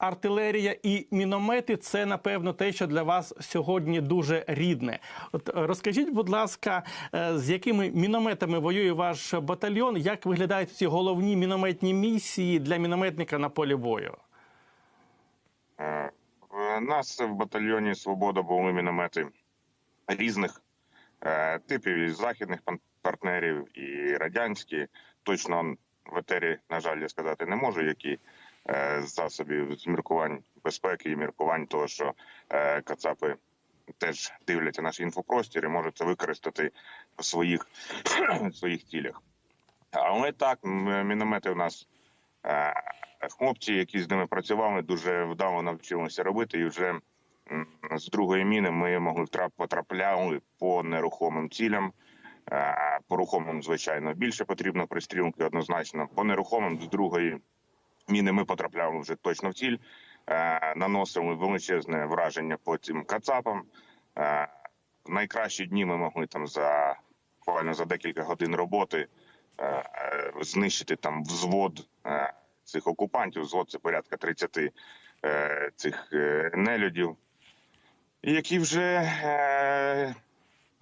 артилерія і міномети це напевно те, що для вас сьогодні дуже рідне. От е, розкажіть, будь ласка, е, з якими мінометами воює ваш батальйон? Як виглядають ці головні мінометні місії для мінометника на полі бою? Е, В нас в батальйоні Свобода були міномети різних е, типів і західних партнерів, і радянські. Точно в етері, на жаль, я сказати не можу, які е, засобів з міркувань безпеки і міркувань того, що е, кацапи теж дивляться наш інфопростір і можуть це використати в своїх, в своїх цілях. Але так, міномети у нас е, хлопці, які з ними працювали, дуже вдало навчилися робити. І вже з другої міни ми могли потрапляли по нерухомим цілям. Е, По рухомим, звичайно, більше потрібно пристрілки однозначно. По нерухомим з другої міни ми потрапляли вже точно в ціль, е, наносили величезне враження по цим кацапам. Е, В найкращі дні ми могли там за буквально за декілька годин роботи е, е, знищити там взвод е, цих окупантів. Взвод це порядка 30 е, цих е, нелюдів, які вже е,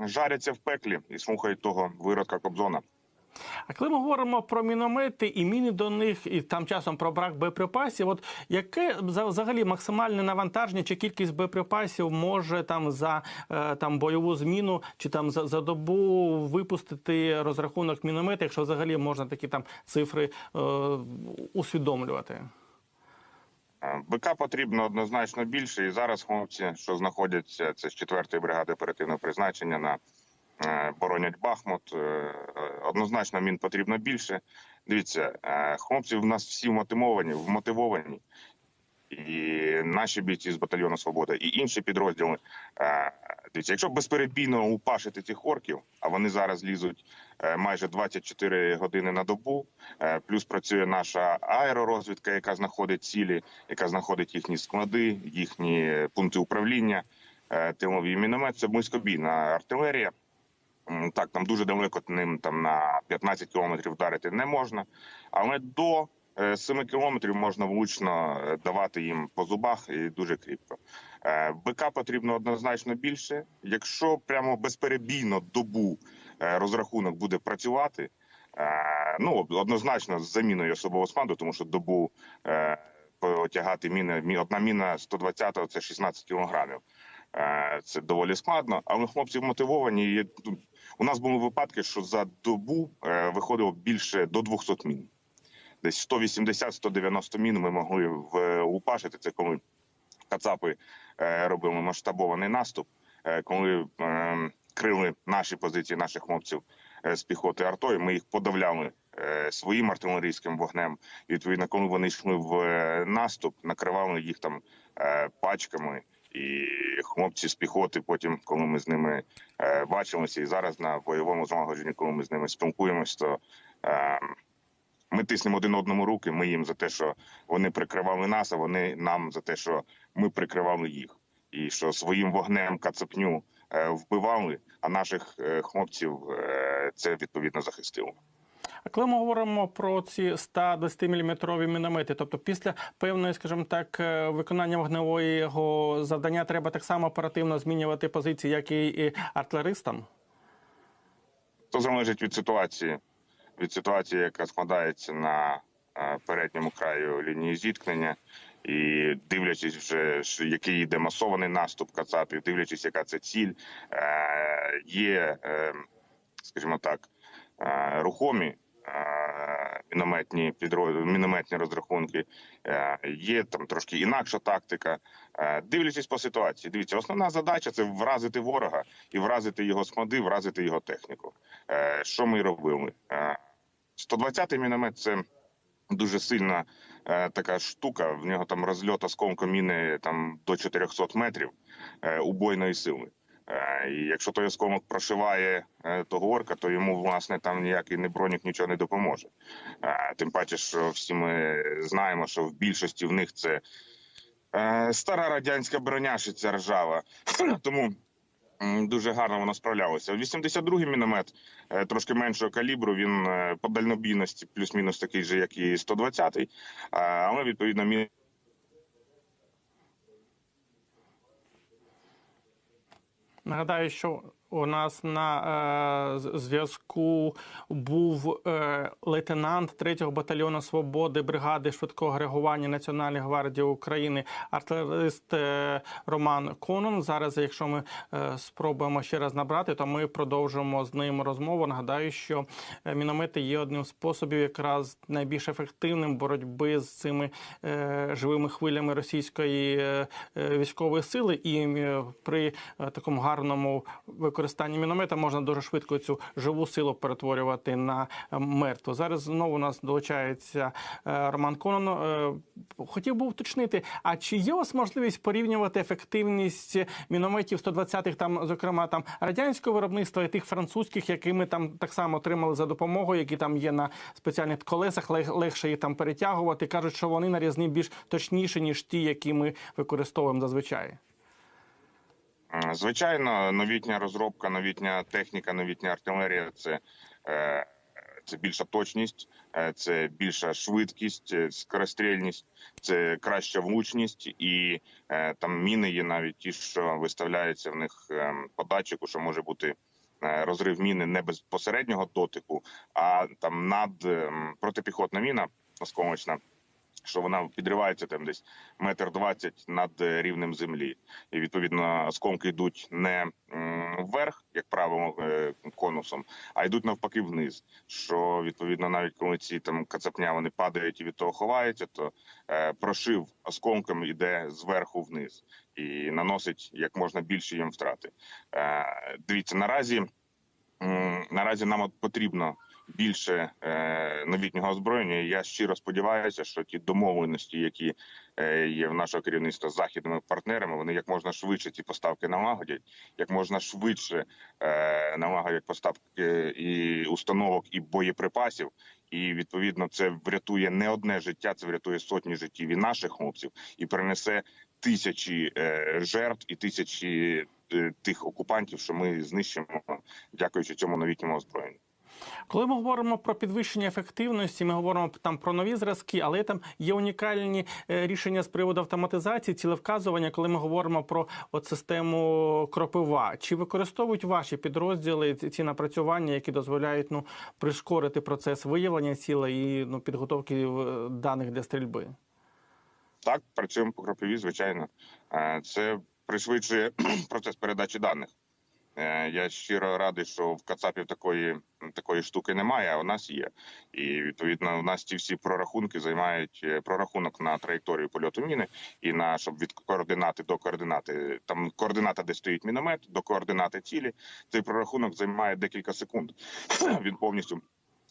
жаряться в пеклі і слухають того виродка Кобзона. А коли ми говоримо про міномети і міни до них, і там часом про брак боєприпасів, от яке взагалі максимальне навантаження чи кількість боєприпасів може там за е, там бойову зміну чи там за, за добу випустити розрахунок міномета, якщо взагалі можна такі там цифри е, усвідомлювати? Е, БК потрібно однозначно більше, і зараз хлопці, що знаходяться, це з 4-ї бригади оперативного призначення на боронять Бахмут. е, е, Однозначно мін потрібно більше. Дивіться, е, хлопці в нас всі вмотивовані, вмотивовані. І наші бійці з батальйону Свобода, і інші підрозділи. Е, Дивіться, якщо безперебійно упашити цих орків, а вони зараз лізуть е, майже 24 години на добу. е, Плюс працює наша аеророзвідка, яка знаходить цілі, яка знаходить їхні склади, їхні пункти управління. е, Тиловий міномет це близькобійна артилерія. Так, там дуже далеко ним там на 15 кілометрів вдарити не можна, але до е, 7 кілометрів можна влучно е, давати їм по зубах і дуже кріпко. Е, БК потрібно однозначно більше. Якщо прямо безперебійно добу е, розрахунок буде працювати, е, ну однозначно з заміною особового складу, тому що добу е, потягати міни, мі- одна міна 120-го – це 16 кілограмів. Е, Це доволі складно, але хлопці мотивовані. Ну, У нас були випадки, що за добу е, виходило більше до 200 мін. Десь 180-190 мін ми могли влупашити. Це коли кацапи е, робили масштабований наступ, е, коли е, крили наші позиції наших хлопців е, з піхоти артою. Ми їх подавляли е, своїм артилерійським вогнем. І відповідно, коли вони йшли в е, наступ, накривали їх там е, пачками. І хлопці з піхоти, потім, коли ми з ними е, бачилися, і зараз на бойовому злагодженні, коли ми з ними спілкуємось, то е, ми тиснемо один одному руки. Ми їм за те, що вони прикривали нас, а вони нам за те, що ми прикривали їх, і що своїм вогнем кацапню е, вбивали, а наших хлопців це відповідно захистило. А коли ми говоримо про ці 120 мм міномети, тобто після певної, скажімо так, е, виконання вогневого завдання треба так само оперативно змінювати позиції, як і артилеристам? То залежить від ситуації, від ситуації, яка складається на е, передньому краю лінії зіткнення, і дивлячись, вже який йде масований наступ кацапів, дивлячись, яка це ціль, е, є, скажімо так, рухомі. Мінометні підрозділи, мінометні розрахунки е, є там трошки інакша тактика. Е, Дивлячись по ситуації, дивіться, основна задача це вразити ворога і вразити його склади, вразити його техніку. Е, Що ми робили? Е, 120-й міномет це дуже сильна така штука. В нього там розльот осколка міни там до 400 метрів убойної сили. Е, І якщо той осколок прошиває е, того орка, то йому власне там ніякий не бронік нічого не допоможе. Е, Тим паче, що всі ми знаємо, що в більшості в них це стара радянська броняшиця ржава. Тому дуже гарно воно справлялося. 82-й міномет трошки меншого калібру. Він по дальнобійності плюс-мінус такий же, як і 120-й, е, але відповідно мін Нагадаю, що у нас на е, зв'язку був е, лейтенант 3-го батальйону свободи бригади швидкого реагування Національної гвардії України, артилерист е, Роман Конон. Зараз, якщо ми е, спробуємо ще раз набрати, то ми продовжимо з ним розмову. Нагадаю, що е, міномети є одним з способів, якраз найбільш ефективним боротьби з цими е, живими хвилями російської е, е, військової сили, і е, при е, такому гарному використанні міномета можна дуже швидко цю живу силу перетворювати на е, мертву. Зараз знову у нас долучається е, Роман Конон. Е, Хотів би уточнити, а чи є у вас можливість порівнювати ефективність мінометів 120-х, там, зокрема, там радянського виробництва і тих французьких, які ми там так само отримали за допомогою, які там є на спеціальних колесах, лег- легше їх там перетягувати. Кажуть, що вони нарізні більш точніші, ніж ті, які ми використовуємо зазвичай. Звичайно, новітня розробка, новітня техніка, новітня артилерія це, е, це більша точність, е, це більша швидкість, е, скорострільність, це краща влучність, і там міни є навіть ті, що виставляються в них е, по датчику, що може бути. Розрив міни не безпосереднього дотику, а там над ем, протипіхотна міна осколочна, що вона підривається там десь метр двадцять над е, рівнем землі, і відповідно осколки йдуть не вверх, як правило, е, конусом, а йдуть навпаки вниз. Що відповідно, навіть коли ці там кацапня вони падають і від того ховаються, то е, прошив осколком іде зверху вниз і наносить як можна більше їм втрати. Е, дивіться, наразі наразі нам от потрібно більше е, новітнього озброєння. Я щиро сподіваюся, що ті домовленості, які е, є в нашого керівництва з західними партнерами, вони як можна швидше ці поставки налагодять, як можна швидше е, налагодять поставки і установок і боєприпасів. І відповідно це врятує не одне життя, це врятує сотні життів і наших хлопців, і принесе тисячі жертв і тисячі тих окупантів, що ми знищимо, дякуючи цьому новітньому озброєнню. Коли ми говоримо про підвищення ефективності, ми говоримо там про нові зразки, але там є унікальні е, рішення з приводу автоматизації, цілевказування, коли ми говоримо про от систему кропива. Чи використовують ваші підрозділи ці напрацювання, які дозволяють ну прискорити процес виявлення цілей і ну підготовки е, даних для стрільби? Так, працюємо по кропиві, звичайно. Е, Це пришвидшує процес передачі даних. Е, Я щиро радий, що в Кацапів такої такої штуки немає, а у нас є. І відповідно у нас ті всі прорахунки займають е, прорахунок на траєкторію польоту міни і на щоб від координати до координати. Там координата, де стоїть міномет, до координати цілі. Цей прорахунок займає декілька секунд. Він повністю.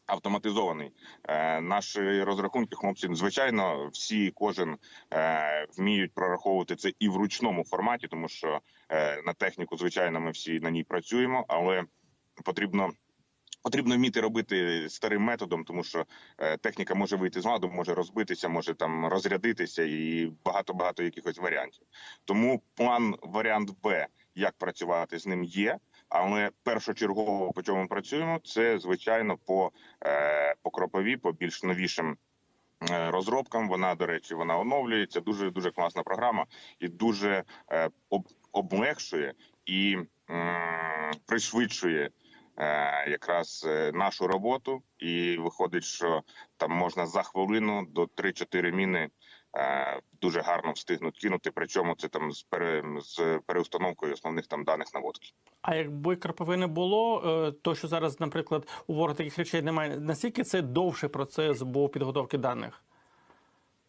Автоматизований е, наші розрахунки, хлопці, звичайно, всі кожен е, вміють прораховувати це і в ручному форматі, тому що е, на техніку, звичайно, ми всі на ній працюємо, але потрібно. Потрібно вміти робити старим методом, тому що техніка може вийти з ладу, може розбитися, може там розрядитися, і багато багато якихось варіантів. Тому план варіант Б, як працювати з ним, є. Але першочергово по чому ми працюємо, це звичайно по, е, по кропові, по більш новішим е, розробкам. Вона, до речі, вона оновлюється. Дуже дуже класна програма і дуже е, об, облегшує і пришвидшує. Якраз нашу роботу, і виходить, що там можна за хвилину до 3-4 міни дуже гарно встигнуть кинути. Причому це там з пере з переустановкою основних там даних наводки. А якби кропиви не було, е, то що зараз, наприклад, у ворога таких речей немає, наскільки це довший процес був підготовки даних?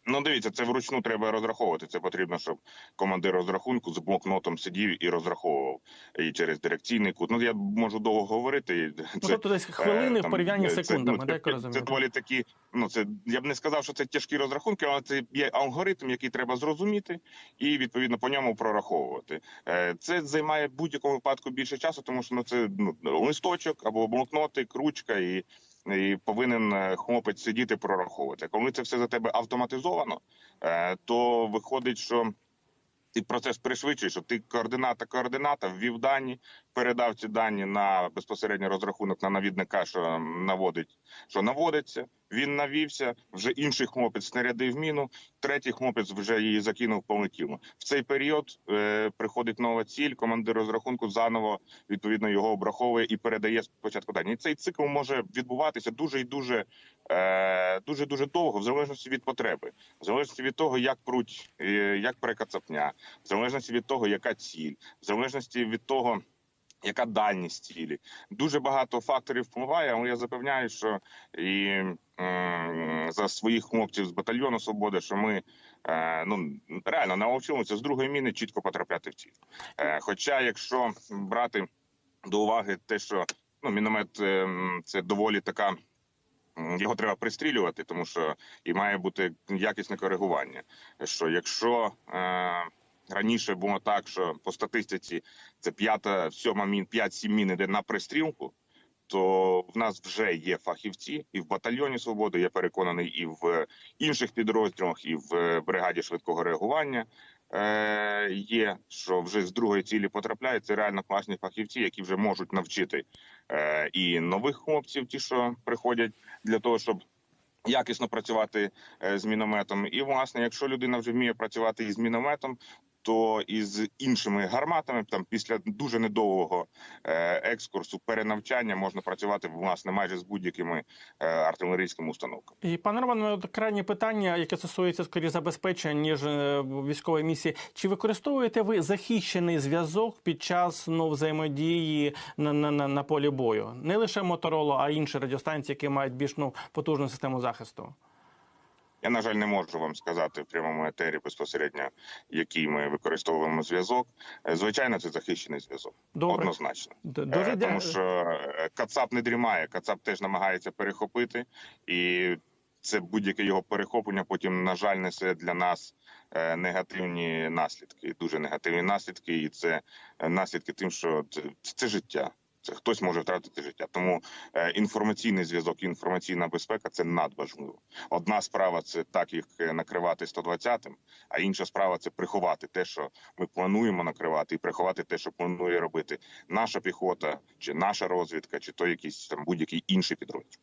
Ну, дивіться, це вручну треба розраховувати. Це потрібно, щоб командир розрахунку з блокнотом сидів і розраховував і через дирекційний кут. Ну я можу довго говорити. Це, Ну, тобто десь хвилини е, в порівнянні з це, секундами, ну, так це, це доволі такі. Ну це я б не сказав, що це тяжкі розрахунки, але це є алгоритм, який треба зрозуміти, і відповідно по ньому прораховувати. Е, Це займає в будь-якому випадку більше часу, тому що ну це ну листочок або блокнотик, ручка і. І повинен е, хлопець сидіти прораховувати. Коли це все за тебе автоматизовано, е, то виходить, що ти процес пришвидшуєш, що ти координата координата ввів дані, передав ці дані на безпосередньо розрахунок на навідника, що наводить, що наводиться. Він навівся, вже інший хлопець снарядив міну, третій хлопець вже її закинув, полетіло. В цей період е, приходить нова ціль, командир розрахунку заново відповідно його обраховує і передає спочатку дані. Цей цикл може відбуватися дуже і дуже е, дуже дуже довго, в залежності від потреби, в залежності від того, як пруть, е, як перекацапня, в залежності від того, яка ціль, в залежності від того. Яка дальність цілі? Дуже багато факторів впливає, але я запевняю, що і м, за своїх хлопців з батальйону свободи, що ми е, ну реально навчилися з другої міни чітко потрапляти в ціль. Е, хоча, якщо брати до уваги те, що ну міномет е, це доволі така. Його треба пристрілювати, тому що і має бути якісне коригування. Що якщо е, раніше було так, що по статистиці це п'ята, сьома мін, п'ять-сім мін іде на пристрілку, то в нас вже є фахівці і в батальйоні свободи. Я переконаний, і в інших підрозділах, і в е, бригаді швидкого реагування. Е, є, що вже з другої цілі потрапляють. Це реально класні фахівці, які вже можуть навчити е, і нових хлопців, ті, що приходять для того, щоб якісно працювати е, з мінометом. І власне, якщо людина вже вміє працювати із мінометом, то із іншими гарматами, там після дуже недовгого е, екскурсу перенавчання можна працювати власне майже з будь-якими е, артилерійськими установками. І пане Романе, от крайнє питання, яке стосується скоріше забезпечення ніж е, військової місії. Чи використовуєте ви захищений зв'язок під час ну, взаємодії на, на, на, на полі бою? Не лише Мотороло, а інші радіостанції, які мають більш ну, потужну систему захисту? Я на жаль не можу вам сказати в прямому етері безпосередньо, який ми використовуємо зв'язок. Е, Звичайно, це захищений зв'язок. Однозначно. Е, Дуже Тому що е, Кацап не дрімає, Кацап теж намагається перехопити, і це будь-яке його перехоплення потім, на жаль, несе для нас негативні наслідки, дуже негативні наслідки, і це наслідки тим, що це, це життя. Це хтось може втратити життя. Тому е, інформаційний зв'язок, інформаційна безпека це надважливо. Одна справа це так їх е, накривати 120-м, а інша справа це приховати те, що ми плануємо накривати, і приховати те, що планує робити наша піхота, чи наша розвідка, чи то якийсь там будь-який інший підрозділ.